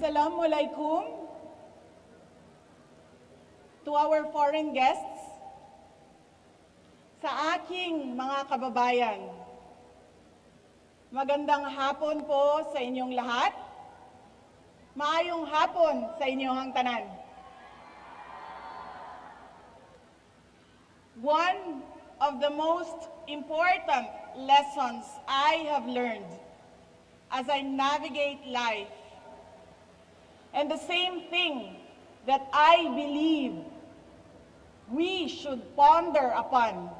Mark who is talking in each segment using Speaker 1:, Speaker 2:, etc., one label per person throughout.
Speaker 1: Assalamualaikum to our foreign guests, sa aking mga kababayan. Magandang hapon po sa inyong lahat. Maayong hapon sa inyong tanan. One of the most important lessons I have learned as I navigate life, and the same thing that I believe we should ponder upon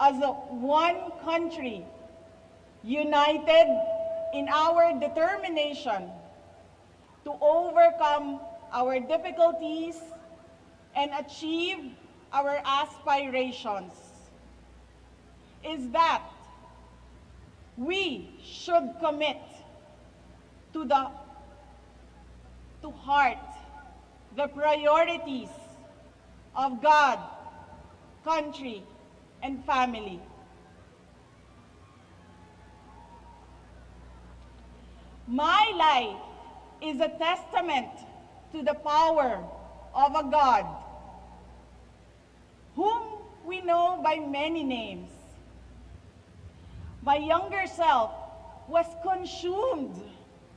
Speaker 1: as a one country, united in our determination to overcome our difficulties and achieve our aspirations is that we should commit to the to heart the priorities of God, country, and family. My life is a testament to the power of a God whom we know by many names. My younger self was consumed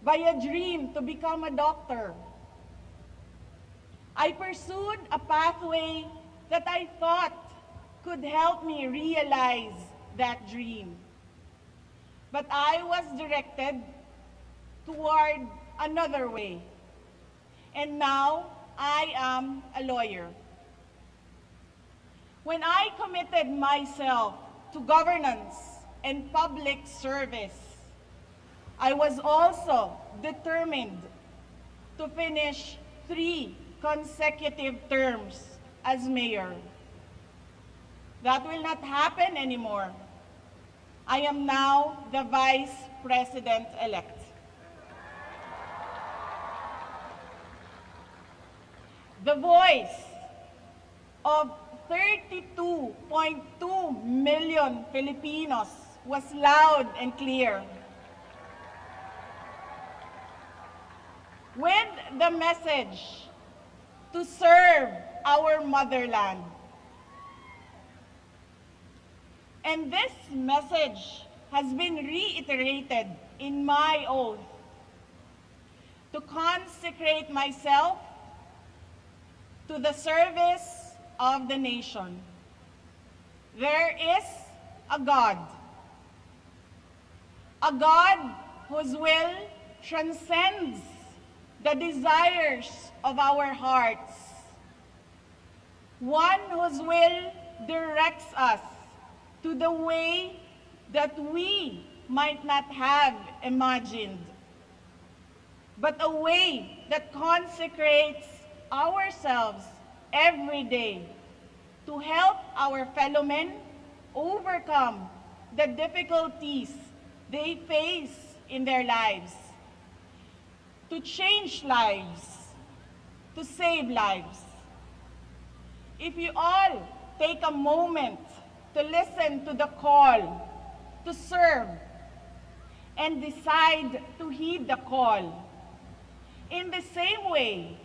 Speaker 1: by a dream to become a doctor. I pursued a pathway that I thought could help me realize that dream. But I was directed toward another way. And now I am a lawyer. When I committed myself to governance and public service, I was also determined to finish three consecutive terms as mayor. That will not happen anymore. I am now the vice president-elect. The voice of 32.2 million Filipinos was loud and clear. With the message to serve our motherland. And this message has been reiterated in my oath to consecrate myself to the service of the nation. There is a God, a God whose will transcends the desires of our hearts, one whose will directs us to the way that we might not have imagined, but a way that consecrates ourselves every day to help our fellow men overcome the difficulties they face in their lives, to change lives, to save lives. If you all take a moment to listen to the call to serve and decide to heed the call, in the same way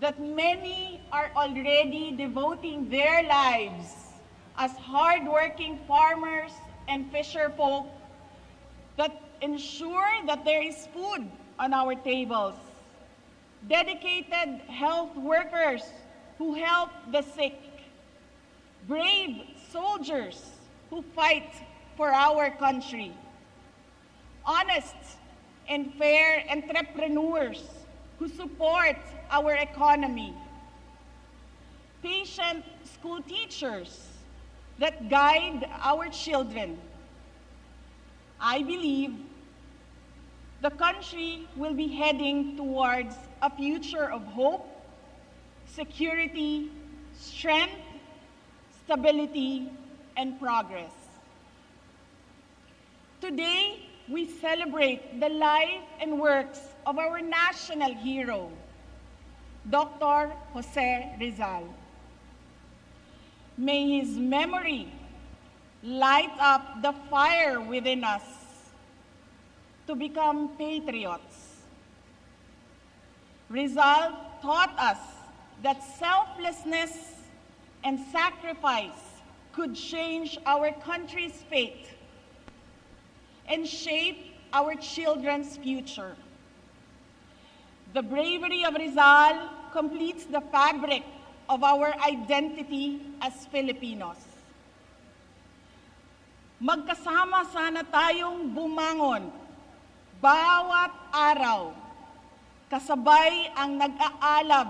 Speaker 1: that many are already devoting their lives as hardworking farmers and fisherfolk that ensure that there is food on our tables. Dedicated health workers who help the sick. Brave soldiers who fight for our country. Honest and fair entrepreneurs who support our economy. Patient school teachers that guide our children. I believe the country will be heading towards a future of hope, security, strength, stability, and progress. Today, we celebrate the life and works of our national hero, Dr. Jose Rizal. May his memory light up the fire within us to become patriots. Rizal taught us that selflessness and sacrifice could change our country's fate and shape our children's future. The bravery of Rizal completes the fabric of our identity as Filipinos. Magkasama sana tayong bumangon bawat araw kasabay ang nag-aalab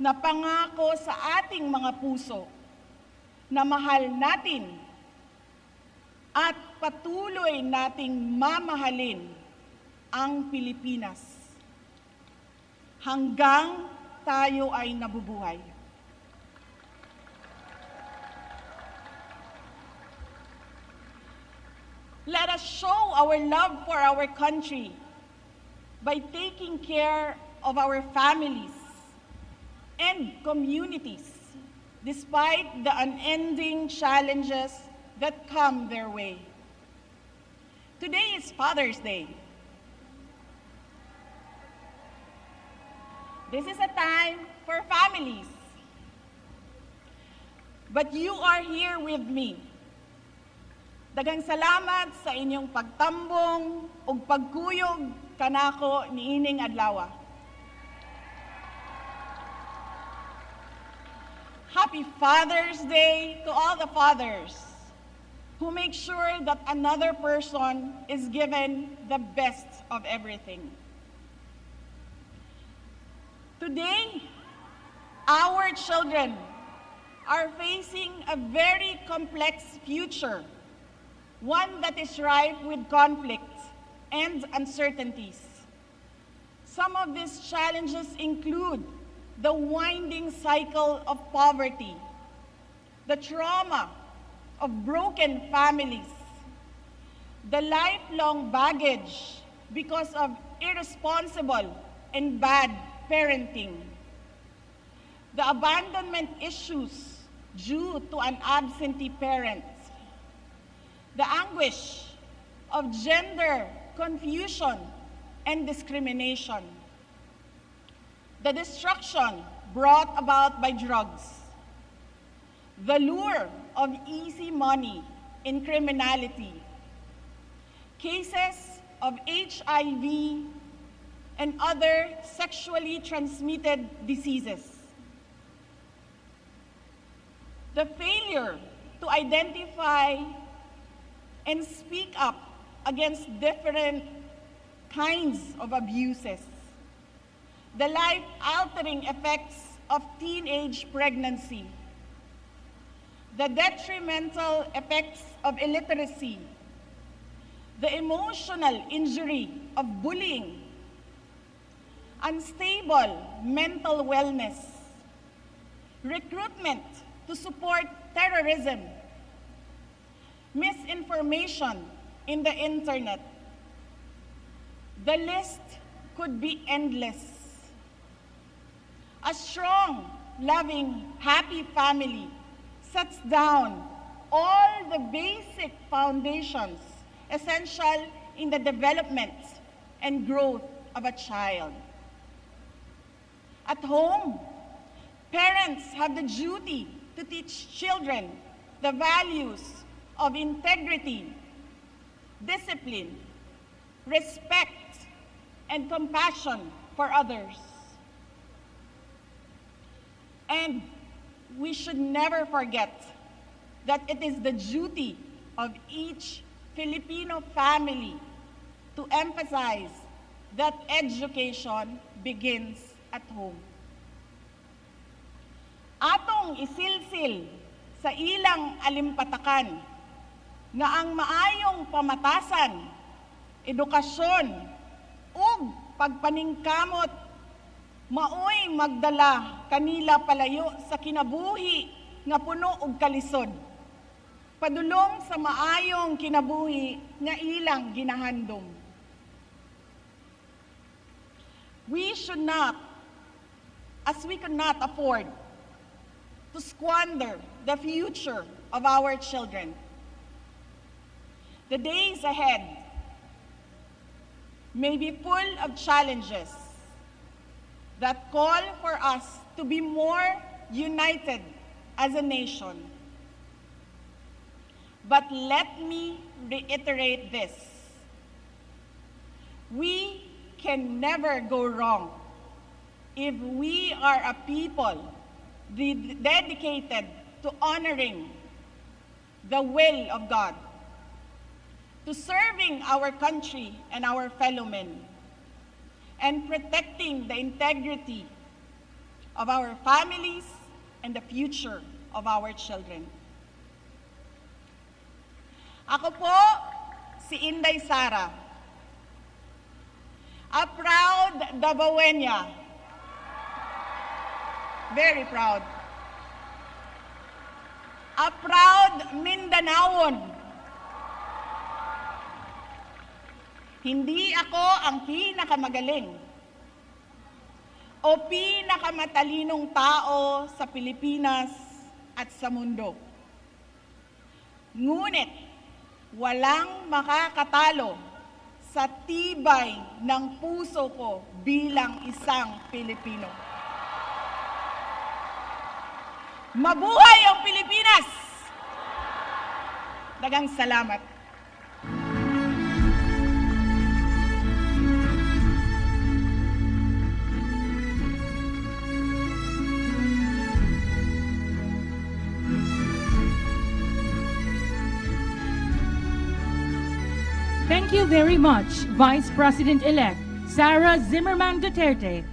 Speaker 1: na pangako sa ating mga puso na mahal natin at patuloy nating mamahalin ang Pilipinas hanggang tayo ay nabubuhay. Let us show our love for our country by taking care of our families and communities despite the unending challenges that come their way. Today is Father's Day. This is a time for families. But you are here with me Dagang salamat sa inyong pagtambong ug pagkuyog kanako ni ining adlaw. Happy Father's Day to all the fathers who make sure that another person is given the best of everything. Today, our children are facing a very complex future one that is rife with conflicts and uncertainties. Some of these challenges include the winding cycle of poverty, the trauma of broken families, the lifelong baggage because of irresponsible and bad parenting, the abandonment issues due to an absentee parent, the anguish of gender confusion and discrimination, the destruction brought about by drugs, the lure of easy money in criminality, cases of HIV and other sexually transmitted diseases, the failure to identify and speak up against different kinds of abuses. The life-altering effects of teenage pregnancy. The detrimental effects of illiteracy. The emotional injury of bullying. Unstable mental wellness. Recruitment to support terrorism misinformation in the internet. The list could be endless. A strong, loving, happy family sets down all the basic foundations essential in the development and growth of a child. At home, parents have the duty to teach children the values of integrity, discipline, respect, and compassion for others. And we should never forget that it is the duty of each Filipino family to emphasize that education begins at home. Atong isilsil sa ilang alimpatakan nga ang maayong pamatasan, edukasyon, ug pagpaningkamot maoy magdala kanila palayo sa kinabuhi nga puno og kalisod. Padulong sa maayong kinabuhi nga ilang ginahandom. We should not, as we cannot afford, to squander the future of our children. The days ahead may be full of challenges. that call for us to be more united as a nation. But let me reiterate this. We can never go wrong if we are a people dedicated to honoring the will of God, to serving our country and our fellow men, and protecting the integrity of our families and the future of our children. Ako po si Inday Sara, a proud Davaoeña. Very proud. A proud Mindanaon. Hindi ako ang pinakamagaling o pinakamatalinong tao sa Pilipinas at sa mundo. Ngunit walang makakatalo sa tibay ng puso ko bilang isang Pilipino. Mabuhay ang Pilipinas! Dagang salamat.
Speaker 2: Thank you very much, Vice President-elect Sara Zimmerman Duterte,